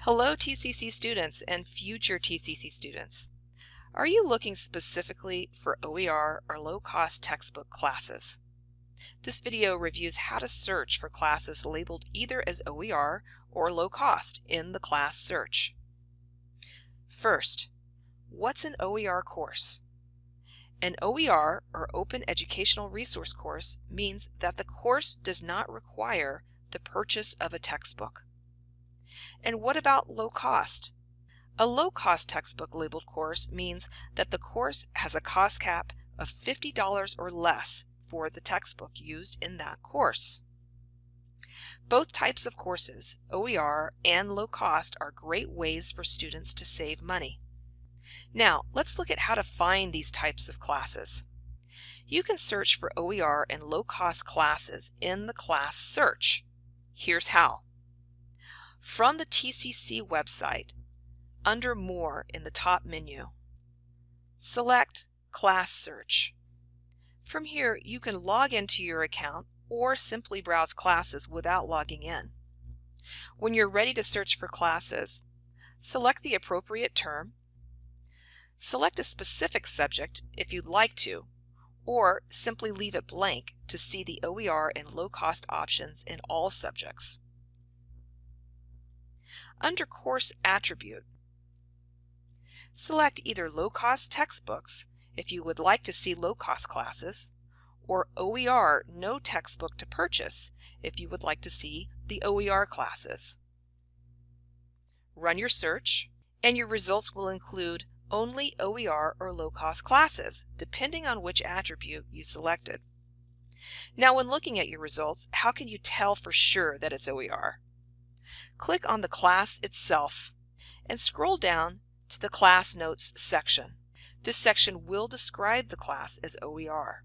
Hello TCC students and future TCC students. Are you looking specifically for OER or low-cost textbook classes? This video reviews how to search for classes labeled either as OER or low-cost in the class search. First, what's an OER course? An OER or Open Educational Resource course means that the course does not require the purchase of a textbook. And what about low cost? A low cost textbook labeled course means that the course has a cost cap of $50 or less for the textbook used in that course. Both types of courses, OER and low cost, are great ways for students to save money. Now, let's look at how to find these types of classes. You can search for OER and low cost classes in the class search. Here's how. From the TCC website, under More in the top menu, select Class Search. From here, you can log into your account or simply browse classes without logging in. When you're ready to search for classes, select the appropriate term, select a specific subject if you'd like to, or simply leave it blank to see the OER and low-cost options in all subjects. Under Course Attribute, select either low-cost textbooks if you would like to see low-cost classes, or OER no textbook to purchase if you would like to see the OER classes. Run your search, and your results will include only OER or low-cost classes, depending on which attribute you selected. Now when looking at your results, how can you tell for sure that it's OER? Click on the class itself and scroll down to the Class Notes section. This section will describe the class as OER.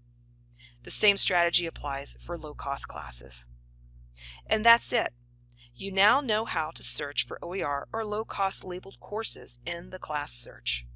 The same strategy applies for low-cost classes. And that's it. You now know how to search for OER or low-cost labeled courses in the class search.